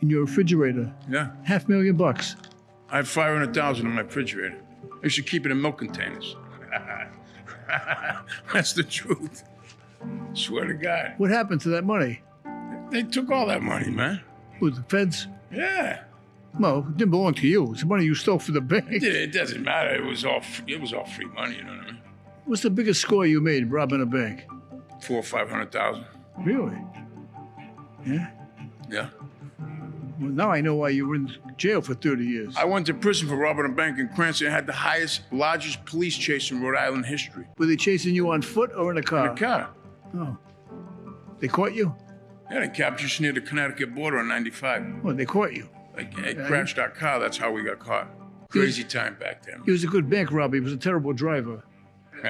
in your refrigerator. Yeah. Half million bucks. I have 500,000 in my refrigerator. I should keep it in milk containers. That's the truth. Swear to God. What happened to that money? They took all that money, man. With the feds? Yeah. Well, it didn't belong to you. It's the money you stole from the bank. It, it doesn't matter. It was all free, it was all free money, you know what I mean? What's the biggest score you made robbing a bank? Four or five hundred thousand. Really? Yeah? Yeah. Well, now I know why you were in jail for 30 years. I went to prison for robbing a bank in Cranston. and had the highest, largest police chase in Rhode Island history. Were they chasing you on foot or in a car? In a car. Oh. They caught you? Yeah, they captured us near the Connecticut border on 95. Well, they caught you. Like, it crashed our car. That's how we got caught. Crazy time back then. He was a good bank robber. He was a terrible driver.